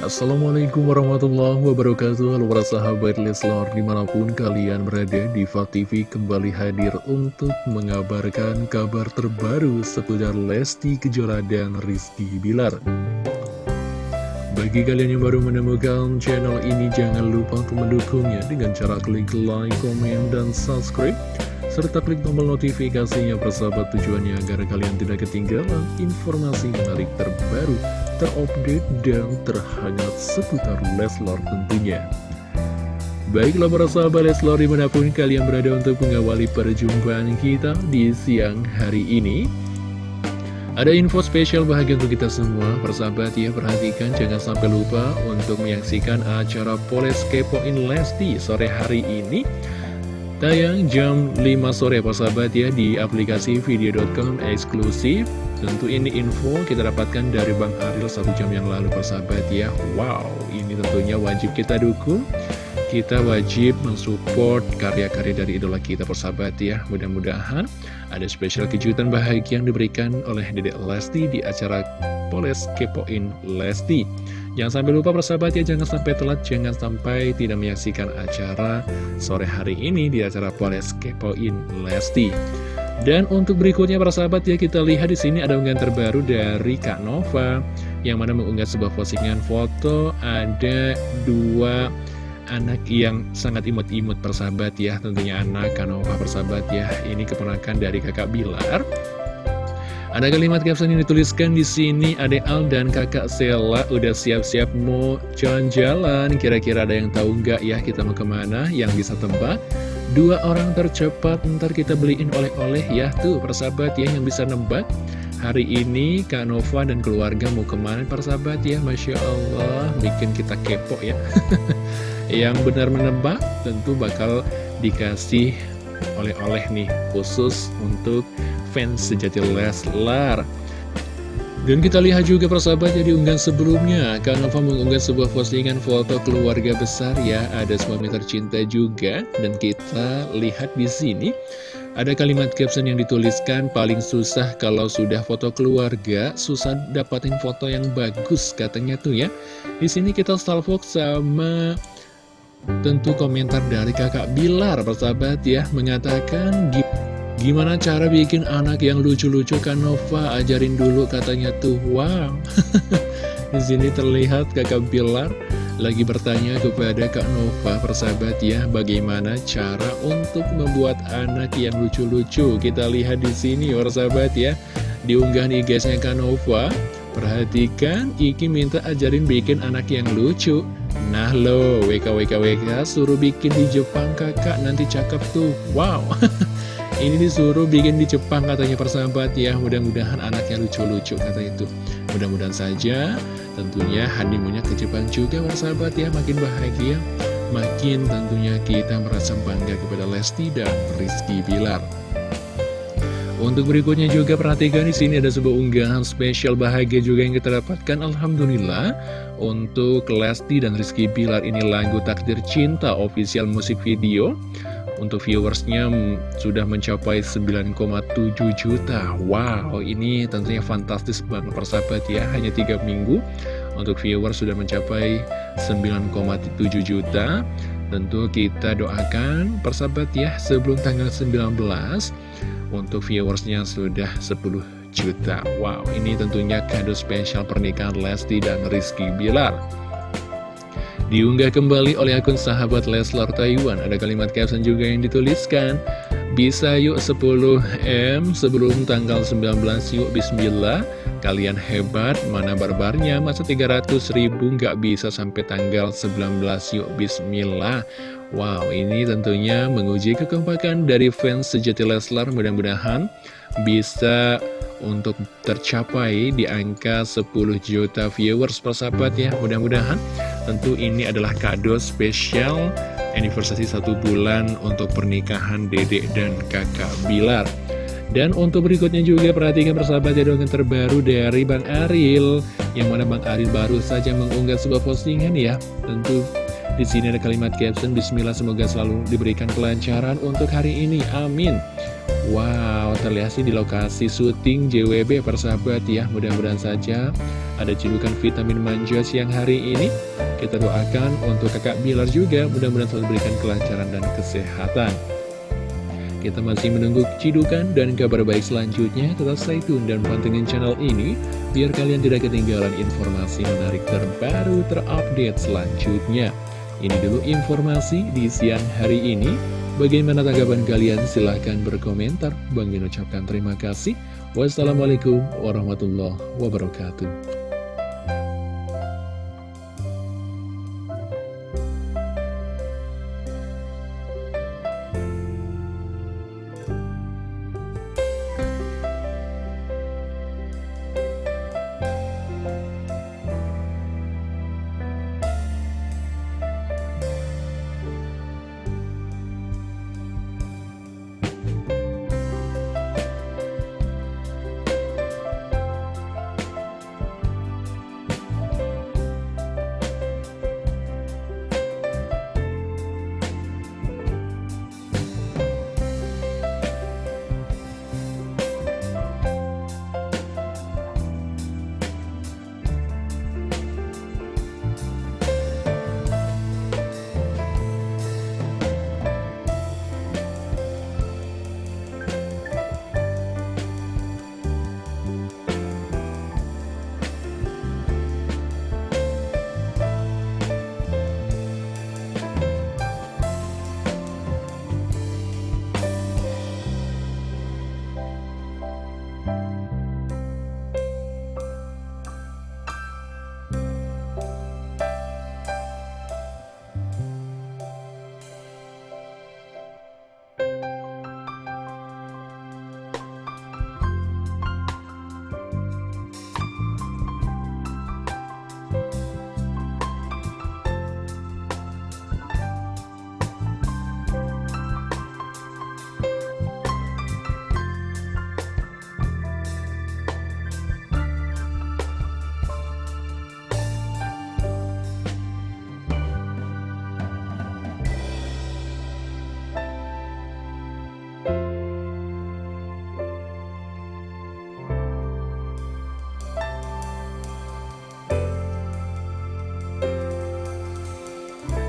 Assalamualaikum warahmatullahi wabarakatuh. Halo para sahabat Leslar di mana pun kalian berada Diva TV kembali hadir untuk mengabarkan kabar terbaru seputar Lesti Kejora dan Rizky Bilar. Bagi kalian yang baru menemukan channel ini jangan lupa untuk mendukungnya dengan cara klik like, komen, dan subscribe serta klik tombol notifikasinya persahabat tujuannya agar kalian tidak ketinggalan informasi menarik terbaru terupdate dan terhangat seputar Leslar tentunya. Baiklah para sahabat Leslar di mana pun kalian berada untuk mengawali perjumpaan kita di siang hari ini. Ada info spesial bahagia untuk kita semua, persahabat ya perhatikan jangan sampai lupa untuk menyaksikan acara Poles Kepoin Lesti sore hari ini. Tayang jam 5 sore persahabat ya di aplikasi video.com eksklusif. Tentu ini info kita dapatkan dari Bang Aril satu jam yang lalu persahabat ya. Wow, ini tentunya wajib kita dukung. Kita wajib mensupport karya-karya dari idola kita persahabat ya. Mudah-mudahan ada spesial kejutan bahagia yang diberikan oleh Dedek Lesti di acara Poles Kepoin Lesti Jangan sampai lupa persahabat ya, jangan sampai telat, jangan sampai tidak menyaksikan acara sore hari ini di acara Poles Kepoin Lesti. Dan untuk berikutnya para sahabat ya kita lihat di sini ada unggahan terbaru dari Kak Nova yang mana mengunggah sebuah postingan foto ada dua anak yang sangat imut-imut persahabat ya tentunya anak Kak Nova persahabat ya. Ini keponakan dari kakak Bilar. Ada kalimat caption yang dituliskan di sini Ade Al dan kakak Sela udah siap-siap mau jalan-jalan. Kira-kira ada yang tahu nggak ya kita mau ke mana? Yang bisa tebak. Dua orang tercepat ntar kita beliin oleh-oleh ya. Tuh persahabat ya yang bisa nebak. Hari ini Kak Nova dan keluarga mau ke mana persahabat ya? Masya Allah bikin kita kepo ya Yang benar menebak tentu bakal dikasih oleh-oleh nih Khusus untuk fans sejati Leslar. Dan kita lihat juga persahabat jadi unggahan sebelumnya Kak Nova mengunggah sebuah postingan foto keluarga besar ya Ada suami tercinta juga. Dan kita lihat di sini Ada kalimat caption yang dituliskan Paling susah kalau sudah foto keluarga Susah dapatin foto yang bagus katanya tuh ya. Di sini kita salvok sama Tentu komentar dari kakak Bilar persahabat ya Mengatakan Gimana cara bikin anak yang lucu-lucu kan Nova? Ajarin dulu katanya tuh. Wow. Di sini terlihat kakak Bilar lagi bertanya kepada Kak Nova persahabat ya bagaimana cara untuk membuat anak yang lucu-lucu? Kita lihat di sini persahabat ya diunggah nih guysnya Kak Nova perhatikan Iki minta ajarin bikin anak yang lucu. Nah lo WK WK WK suruh bikin di Jepang kakak. Nanti cakep tuh. Wow. Ini disuruh bikin di Jepang katanya persahabat ya. Mudah-mudahan anaknya lucu-lucu kata itu. Mudah-mudahan saja tentunya honeymoonnya ke Jepang juga persahabat ya. Makin bahagia Makin tentunya kita merasa bangga kepada Lesti dan Rizky Bilar untuk berikutnya juga perhatikan di sini ada sebuah unggahan spesial bahagia juga yang kita dapatkan Alhamdulillah. Untuk Lesti dan Rizky Bilar ini lagu Takdir Cinta official musik video. Untuk viewersnya sudah mencapai 9,7 juta. Wow, ini tentunya fantastis banget persahabat ya Hanya 3 minggu. Untuk viewers sudah mencapai 9,7 juta. Tentu kita doakan persahabat ya sebelum tanggal 19 Untuk viewersnya sudah 10 juta. Wow, ini tentunya kado spesial pernikahan Lesti dan Rizky Bilar. Diunggah kembali oleh akun sahabat Leslar Taiwan. Ada kalimat caption juga yang dituliskan Bisa yuk 10M sebelum tanggal 19 yuk Bismillah. Kalian hebat, mana barbarnya? Masa 300 ribu nggak bisa sampai tanggal 19 yuk Bismillah Wow, ini tentunya menguji kekompakan dari fans sejati Leslar. Mudah-mudahan bisa untuk tercapai di angka 10 juta viewers persahabat ya. Mudah-mudahan tentu ini adalah kado spesial anniversary satu bulan untuk pernikahan dedek dan kakak Bilar. Dan untuk berikutnya juga perhatikan persahabat ya dengan terbaru dari Bang Aril Yang mana Bang Aril baru saja mengunggah sebuah postingan ya. Tentu Di sini ada kalimat caption Bismillah semoga selalu diberikan kelancaran untuk hari ini. Amin. Wow, terlihat sih di lokasi syuting JWB persahabat ya. Mudah-mudahan saja ada cedukan vitamin manja siang hari ini. Kita doakan untuk kakak Bilar juga mudah-mudahan selalu diberikan kelancaran dan kesehatan. Kita masih menunggu cidukan dan kabar baik selanjutnya. Tetap stay tune dan pantengin channel ini, biar kalian tidak ketinggalan informasi menarik terbaru terupdate selanjutnya. Ini dulu informasi di siang hari ini. Bagaimana tanggapan kalian? Silahkan berkomentar. Bang ucapkan terima kasih. Wassalamualaikum warahmatullahi wabarakatuh.